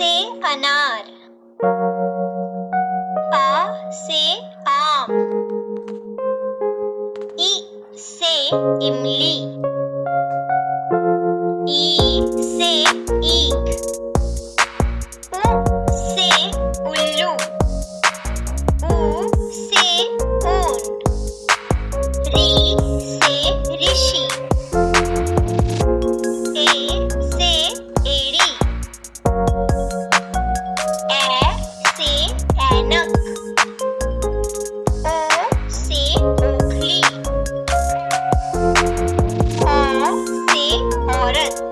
से अनार। आ से आम। इ से इमली। ई से औरत